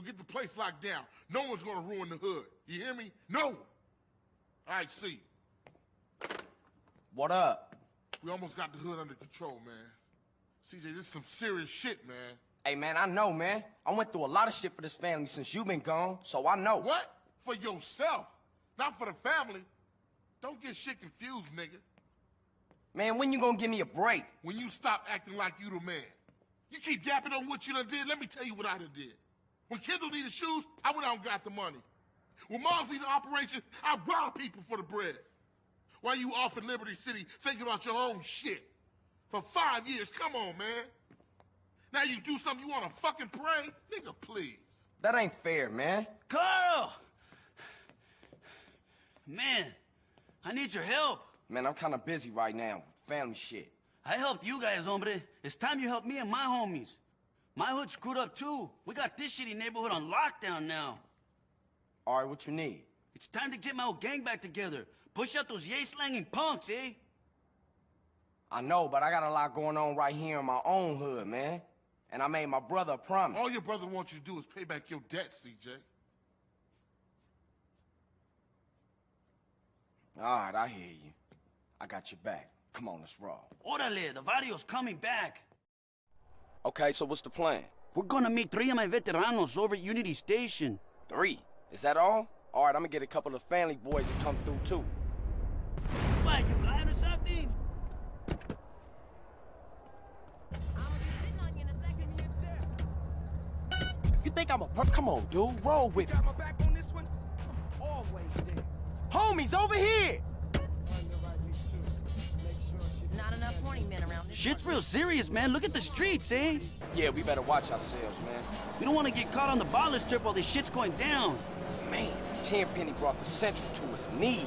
get the place locked down. No one's gonna ruin the hood. You hear me? No one. All right, see. What up? We almost got the hood under control, man. CJ, this is some serious shit, man. Hey, man, I know, man. I went through a lot of shit for this family since you been gone, so I know. What? For yourself, not for the family. Don't get shit confused, nigga. Man, when you gonna give me a break? When you stop acting like you the man. You keep yapping on what you done did, let me tell you what I done did. When Kendl needed shoes, I went out and got the money. When Mom's needed operation, I robbed people for the bread. While you off in Liberty City thinking about your own shit. For five years, come on, man. Now you do something you wanna fucking pray? Nigga, please. That ain't fair, man. Carl! Man, I need your help. Man, I'm kinda busy right now. Family shit. I helped you guys, hombre. It's time you help me and my homies. My hood screwed up too. We got this shitty neighborhood on lockdown now. All right, what you need? It's time to get my old gang back together. Push out those yay-slanging punks, eh? I know, but I got a lot going on right here in my own hood, man. And I made my brother a promise. All your brother wants you to do is pay back your debt, CJ. All right, I hear you. I got your back. Come on, let's roll. Orale, the video's coming back. Okay, so what's the plan? We're gonna meet three of my veteranos over at Unity Station. Three. Is that all? All right, I'm gonna get a couple of family boys to come through, too. What, you blind or something? You think I'm a per- Come on, dude. Roll with me. Got my back on this one? Always there. Homies, over here! Shit's real serious, man. Look at the streets, eh? Yeah, we better watch ourselves, man. We don't want to get caught on the baller strip while this shit's going down. Man, Tenpenny brought the Central to his knees.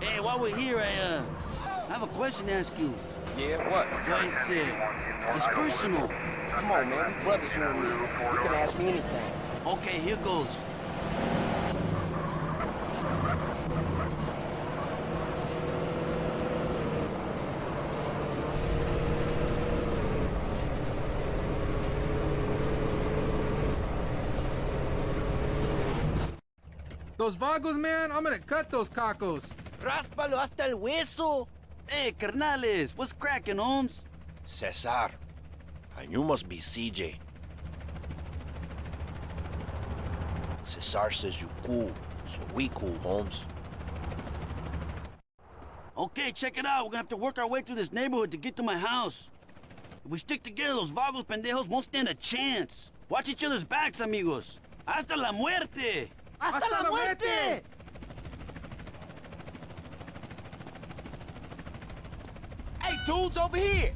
Hey, while we're here, I, uh, I have a question to ask you. Yeah, what? Well, it's, uh, it's personal. Come on, man. We brothers, you and me. You can ask me anything. Okay, here goes. Those vagos, man, I'm gonna cut those cacos. Ráspalo hasta el hueso. Hey, carnales, what's cracking, Holmes? Cesar. And you must be CJ. Cesar says you cool, so we cool, Holmes. Okay, check it out. We're gonna have to work our way through this neighborhood to get to my house. If we stick together, those vagos pendejos won't stand a chance. Watch each other's backs, amigos. Hasta la muerte! ¡Hasta la muerte! Hey, dudes, over here!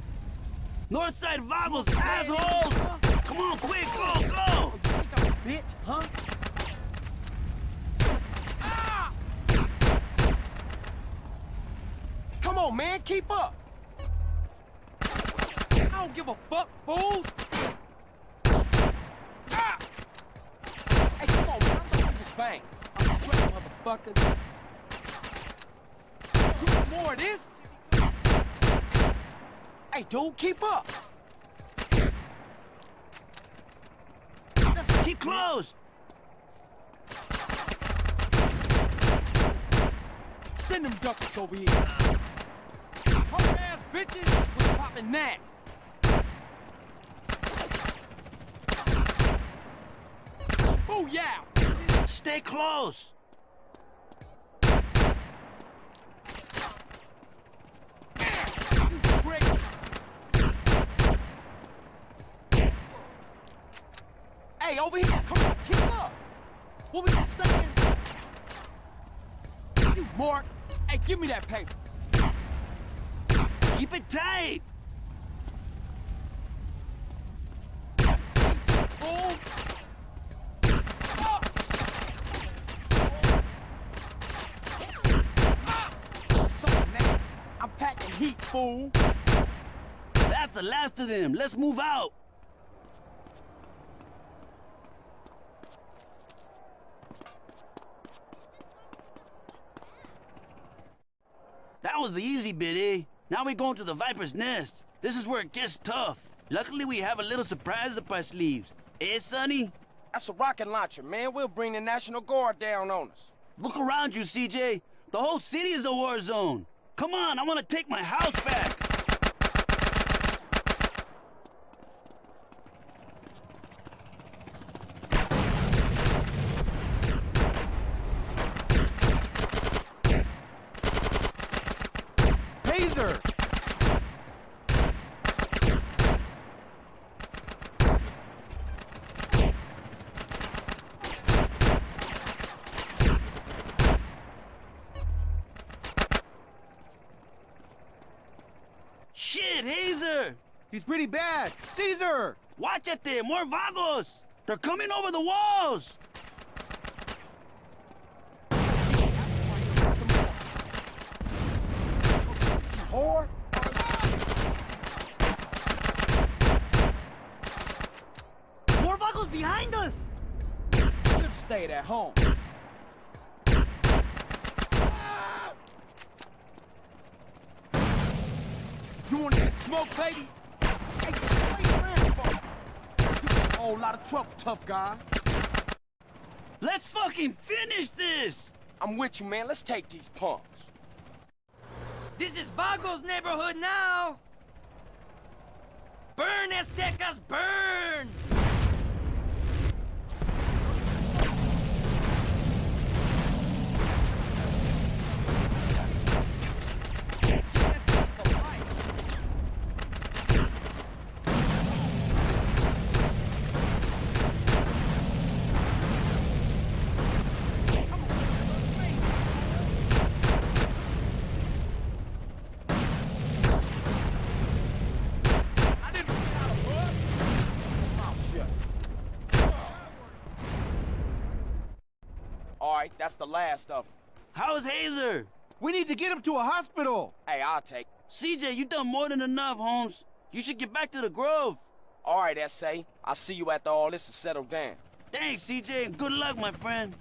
North Northside vagos, assholes! Come on, quick, go, go! Bitch, huh? Ah! Come on, man, keep up! I don't give a fuck, fool! Ah! Hey, come on, man, I'm gonna do this bang. Motherfucker. More of this? Hey, dude, keep up! Keep close! Send them duckers over here. Punk ass bitches, we popping that. Booyah! Stay close! Hey, over here, come on, keep up. What you saying? You mark. Hey, give me that paper. Keep it tight! Fool. Ah! Ah! Something, man. I'm packing heat, fool. That's the last of them. Let's move out. That was the easy bit, eh? Now we going to the Viper's Nest. This is where it gets tough. Luckily, we have a little surprise up our sleeves. Eh, Sonny? That's a rocket launcher, man. We'll bring the National Guard down on us. Look around you, CJ. The whole city is a war zone. Come on, I want to take my house back. Taser! Shit, Hazer! He's pretty bad. Cesar! Watch it there, more vagos! They're coming over the walls! Whore? More vagos behind us! Should've stayed at home. You want that smoke? Hey, what you around for? You got a whole lot of trouble, tough guy. Let's fucking finish this! I'm with you, man. Let's take these punks. This is Vago's neighborhood now! Burn, Aztecas, burn! All right, that's the last of them. How's Hazer? We need to get him to a hospital. Hey, I'll take. CJ, you done more than enough, Holmes. You should get back to the Grove. All right, S.A. I'll see you after all this is settled down. Thanks, CJ, and good luck, my friend.